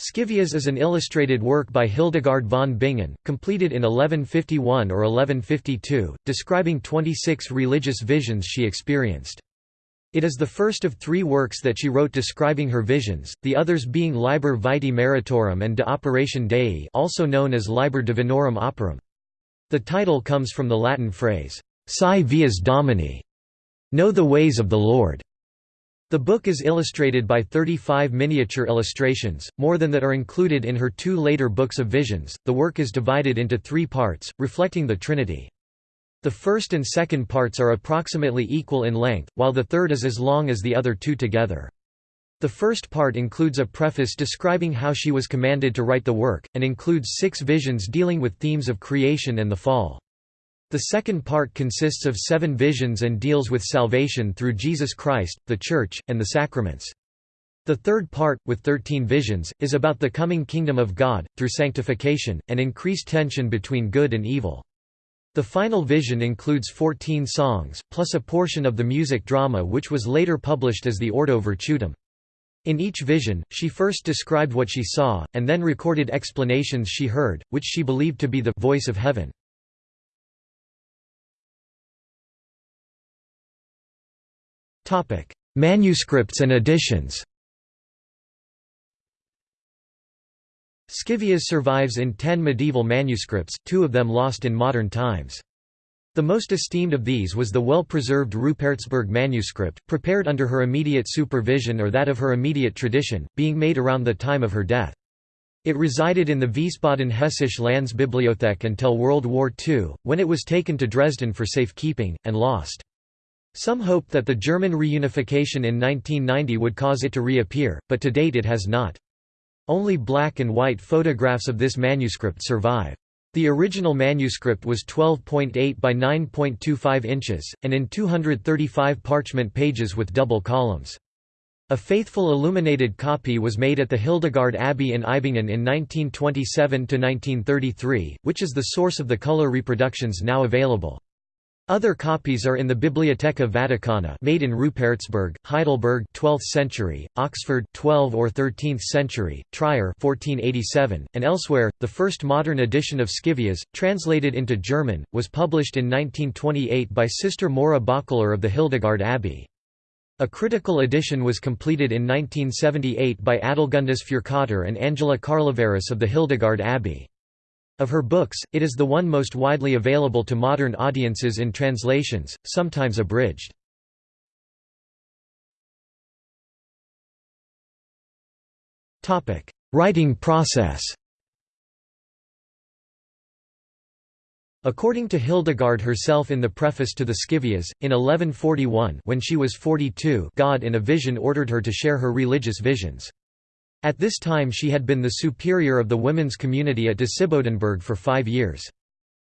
Scivias is an illustrated work by Hildegard von Bingen, completed in 1151 or 1152, describing 26 religious visions she experienced. It is the first of three works that she wrote describing her visions, the others being Liber Vitae Meritorum and De Operatione Dei also known as Liber Divinorum Operum. The title comes from the Latin phrase, Sci vias Domini, know the ways of the Lord. The book is illustrated by 35 miniature illustrations, more than that are included in her two later books of visions. The work is divided into three parts, reflecting the Trinity. The first and second parts are approximately equal in length, while the third is as long as the other two together. The first part includes a preface describing how she was commanded to write the work, and includes six visions dealing with themes of creation and the fall. The second part consists of seven visions and deals with salvation through Jesus Christ, the Church, and the sacraments. The third part, with thirteen visions, is about the coming kingdom of God, through sanctification, and increased tension between good and evil. The final vision includes fourteen songs, plus a portion of the music drama which was later published as the Ordo Virtutum. In each vision, she first described what she saw, and then recorded explanations she heard, which she believed to be the voice of heaven. Manuscripts and editions Scivias survives in ten medieval manuscripts, two of them lost in modern times. The most esteemed of these was the well-preserved Rupertsberg manuscript, prepared under her immediate supervision or that of her immediate tradition, being made around the time of her death. It resided in the Wiesbaden-Hessische Landesbibliothek until World War II, when it was taken to Dresden for safekeeping, and lost. Some hoped that the German reunification in 1990 would cause it to reappear, but to date it has not. Only black and white photographs of this manuscript survive. The original manuscript was 12.8 by 9.25 inches, and in 235 parchment pages with double columns. A faithful illuminated copy was made at the Hildegard Abbey in Eibingen in 1927–1933, which is the source of the color reproductions now available. Other copies are in the Biblioteca Vaticana made in Rupertsberg, Heidelberg 12th century, Oxford 12 or 13th century, Trier 1487, and elsewhere. The first modern edition of Scivias, translated into German, was published in 1928 by Sister Maura Böckeler of the Hildegard Abbey. A critical edition was completed in 1978 by Adelgundis Führkötter and Angela Carlevaris of the Hildegard Abbey. Of her books, it is the one most widely available to modern audiences in translations, sometimes abridged. Writing process According to Hildegard herself in the preface to the Scivias, in 1141 when she was 42 God in a vision ordered her to share her religious visions. At this time she had been the superior of the women's community at Disibodenberg for five years.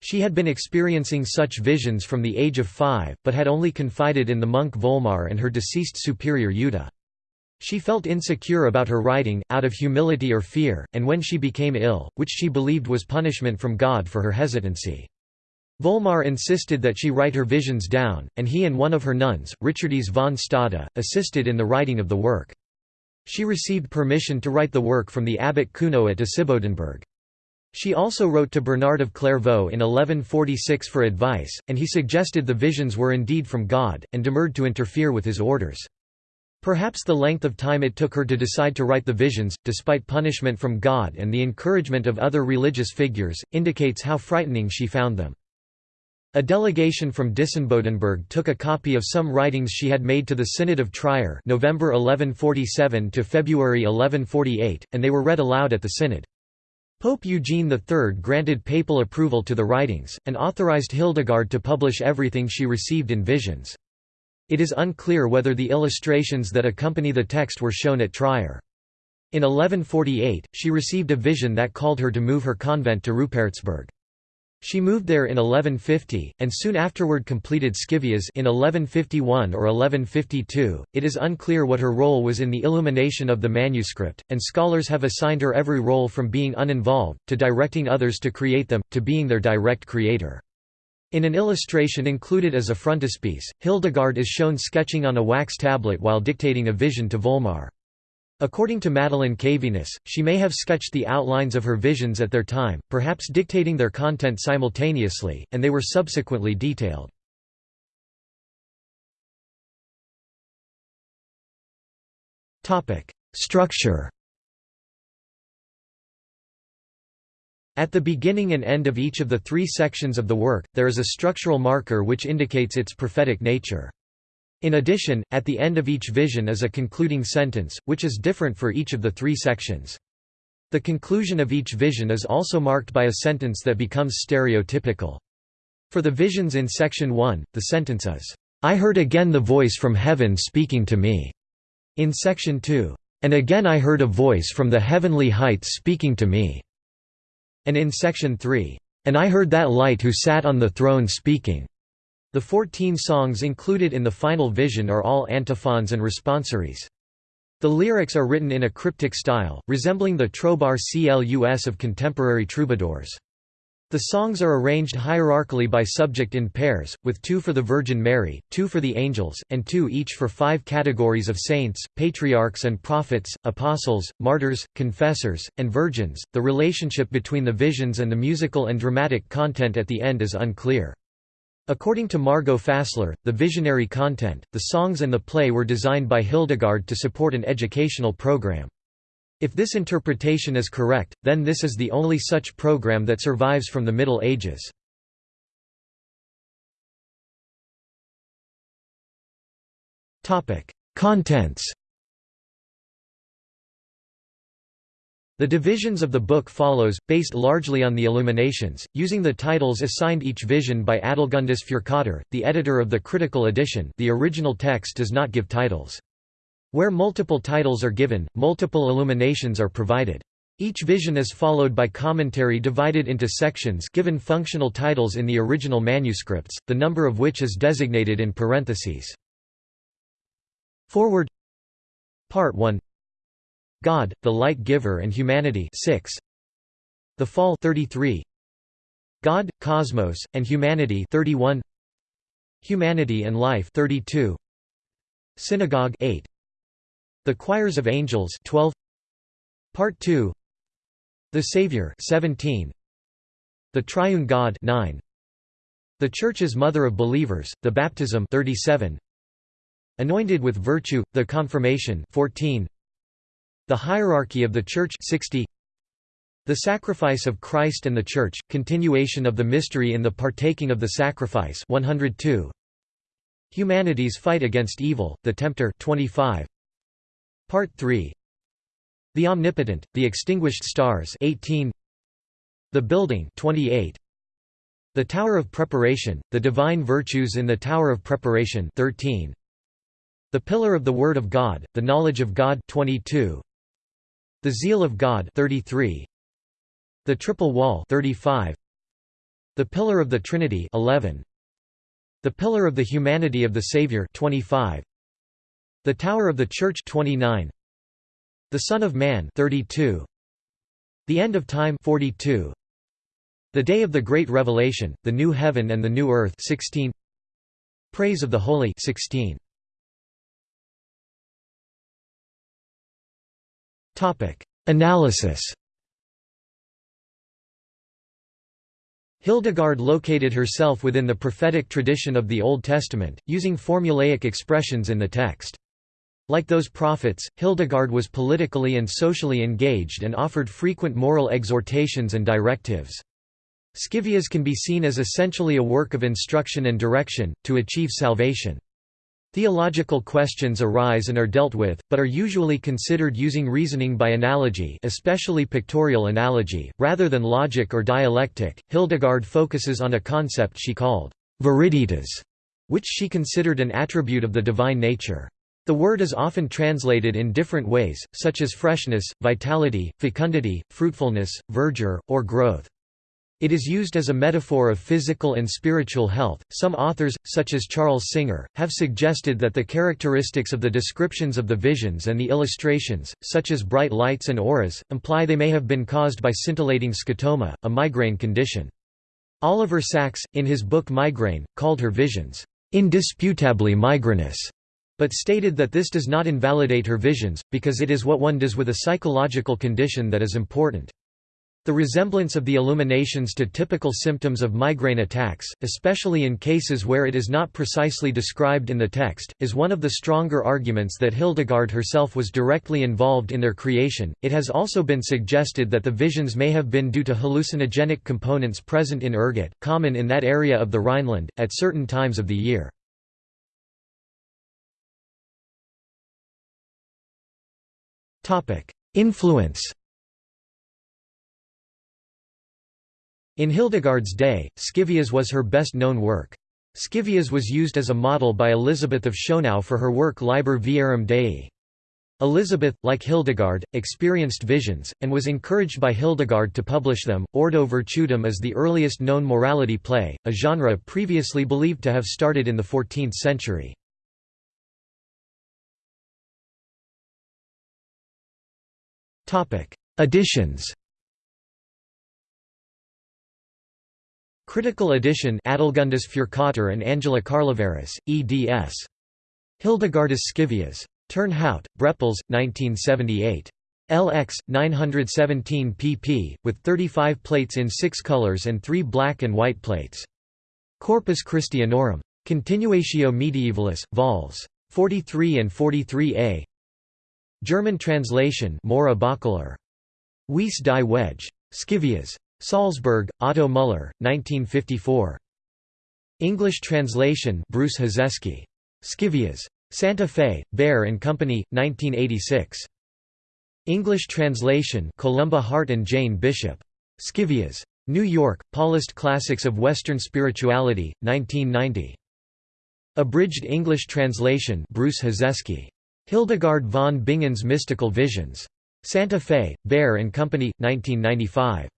She had been experiencing such visions from the age of five, but had only confided in the monk Volmar and her deceased superior Jutta. She felt insecure about her writing, out of humility or fear, and when she became ill, which she believed was punishment from God for her hesitancy. Volmar insisted that she write her visions down, and he and one of her nuns, Richardise von Stade, assisted in the writing of the work. She received permission to write the work from the abbot Kuno at Disibodenberg. She also wrote to Bernard of Clairvaux in 1146 for advice, and he suggested the visions were indeed from God, and demurred to interfere with his orders. Perhaps the length of time it took her to decide to write the visions, despite punishment from God and the encouragement of other religious figures, indicates how frightening she found them. A delegation from Disibodenberg took a copy of some writings she had made to the Synod of Trier November 1147 to February 1148, and they were read aloud at the synod. Pope Eugene III granted papal approval to the writings, and authorized Hildegard to publish everything she received in visions. It is unclear whether the illustrations that accompany the text were shown at Trier. In 1148, she received a vision that called her to move her convent to Rupertsberg. She moved there in 1150, and soon afterward completed Scivias in 1151 or 1152. It is unclear what her role was in the illumination of the manuscript, and scholars have assigned her every role from being uninvolved, to directing others to create them, to being their direct creator. In an illustration included as a frontispiece, Hildegard is shown sketching on a wax tablet while dictating a vision to Volmar. According to Madeline Caviness, she may have sketched the outlines of her visions at their time, perhaps dictating their content simultaneously, and they were subsequently detailed. Structure At the beginning and end of each of the three sections of the work, there is a structural marker which indicates its prophetic nature. In addition, at the end of each vision is a concluding sentence, which is different for each of the three sections. The conclusion of each vision is also marked by a sentence that becomes stereotypical. For the visions in section 1, the sentence is, "'I heard again the voice from heaven speaking to me' in section 2, "'And again I heard a voice from the heavenly heights speaking to me' and in section 3, "'And I heard that light who sat on the throne speaking' The fourteen songs included in the final vision are all antiphons and responsories. The lyrics are written in a cryptic style, resembling the trobar clus of contemporary troubadours. The songs are arranged hierarchically by subject in pairs, with two for the Virgin Mary, two for the angels, and two each for five categories of saints, patriarchs and prophets, apostles, martyrs, confessors, and virgins. The relationship between the visions and the musical and dramatic content at the end is unclear. According to Margot Fassler, the visionary content, the songs and the play were designed by Hildegard to support an educational program. If this interpretation is correct, then this is the only such program that survives from the Middle Ages. Contents The divisions of the book follows, based largely on the illuminations, using the titles assigned each vision by Adelgundis Führkötter, the editor of the critical edition the original text does not give titles. Where multiple titles are given, multiple illuminations are provided. Each vision is followed by commentary divided into sections given functional titles in the original manuscripts, the number of which is designated in parentheses. Forward Part 1 God, the Light Giver and Humanity 6. The Fall 33. God, Cosmos, and Humanity 31. Humanity and Life 32. Synagogue 8. The Choirs of Angels 12. Part 2. The Savior 17. The Triune God 9. The Church's Mother of Believers, the Baptism 37. Anointed with Virtue, the Confirmation 14. The Hierarchy of the Church 60 The Sacrifice of Christ and the Church, continuation of the mystery in the partaking of the sacrifice 102 Humanity's Fight Against Evil, The Tempter 25 Part 3 The Omnipotent, The Extinguished Stars 18 The Building 28 The Tower of Preparation, The Divine Virtues in the Tower of Preparation 13 The Pillar of the Word of God, The Knowledge of God 22 the Zeal of God 33 The Triple Wall 35 The Pillar of the Trinity 11 The Pillar of the Humanity of the Savior 25 The Tower of the Church 29 The Son of Man 32 The End of Time 42 The Day of the Great Revelation The New Heaven and the New Earth 16 Praise of the Holy 16 Analysis Hildegard located herself within the prophetic tradition of the Old Testament, using formulaic expressions in the text. Like those prophets, Hildegard was politically and socially engaged and offered frequent moral exhortations and directives. Scivias can be seen as essentially a work of instruction and direction, to achieve salvation. Theological questions arise and are dealt with, but are usually considered using reasoning by analogy, especially pictorial analogy, rather than logic or dialectic. Hildegard focuses on a concept she called viriditas, which she considered an attribute of the divine nature. The word is often translated in different ways, such as freshness, vitality, fecundity, fruitfulness, verdure, or growth. It is used as a metaphor of physical and spiritual health. Some authors, such as Charles Singer, have suggested that the characteristics of the descriptions of the visions and the illustrations, such as bright lights and auras, imply they may have been caused by scintillating scotoma, a migraine condition. Oliver Sacks, in his book Migraine, called her visions indisputably migrainous, but stated that this does not invalidate her visions, because it is what one does with a psychological condition that is important. The resemblance of the illuminations to typical symptoms of migraine attacks, especially in cases where it is not precisely described in the text, is one of the stronger arguments that Hildegard herself was directly involved in their creation. It has also been suggested that the visions may have been due to hallucinogenic components present in ergot, common in that area of the Rhineland, at certain times of the year. Influence In Hildegard's day, Scivias was her best-known work. Scivias was used as a model by Elizabeth of Schonau for her work Liber Viarum Dei. Elizabeth, like Hildegard, experienced visions, and was encouraged by Hildegard to publish them. Ordo Virtutum is the earliest known morality play, a genre previously believed to have started in the 14th century. Editions Critical edition Adelgundis Führkötter and Angela Carlevaris, eds. Hildegardus Scivias. Turnhout, Brepols, 1978. LX, 917 pp, with 35 plates in six colors and three black and white plates. Corpus Christianorum. Continuatio Medievalis, vols. 43 and 43a German translation Maura Böckeler. Wisse die Wege. Scivias. Salzburg, Otto Müller, 1954. English translation Bruce Hozeski. Scivias. Santa Fe, Bear and Company, 1986. English translation Columba Hart and Jane Bishop. Scivias. New York, Paulist Classics of Western Spirituality, 1990. Abridged English translation Bruce Hozeski. Hildegard von Bingen's Mystical Visions. Santa Fe, Bear and Company, 1995.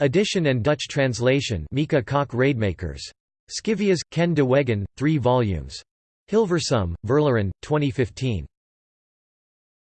Edition and Dutch translation Mieke Kok Rademakers. Scivias, Ken de Wegen, 3 volumes. Hilversum, Verloren, 2015.